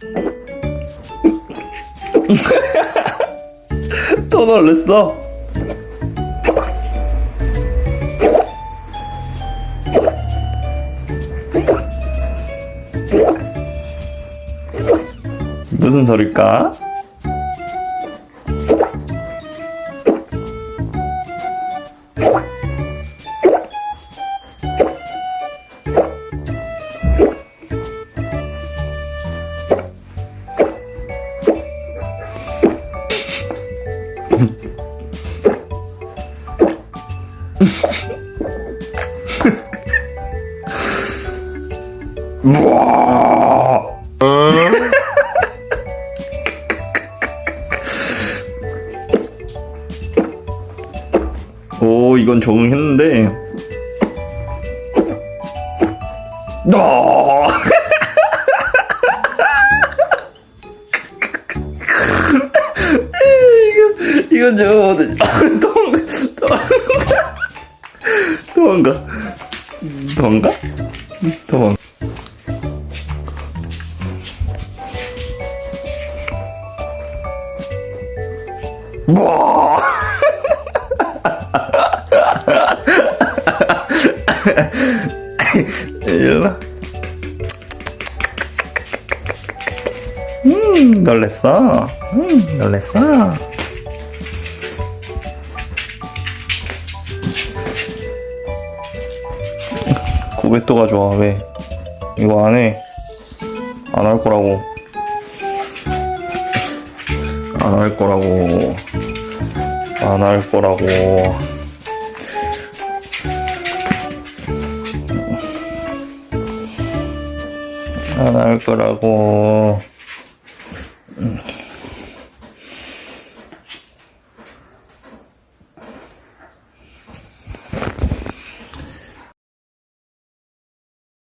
또 놀랬어. 무슨 소릴까? 우와. 오, 이건 적응했는데. 너. 이건 이건 저 도망가 도망가 도망가. 와. 일로. 음, 놀랬어. 음, 놀랬어. 또 가져와, 왜? 이거 안 해. 안 할 거라고. 안 할 거라고. 안 할 거라고. 안 할 거라고. 음.